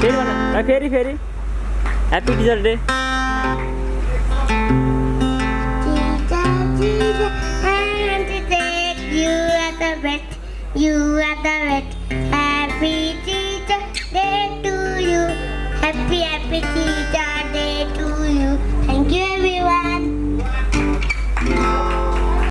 फेरि भन फेरि फेरि happy teacher you are the best. You are the best. Happy teacher day to you. Happy, happy teacher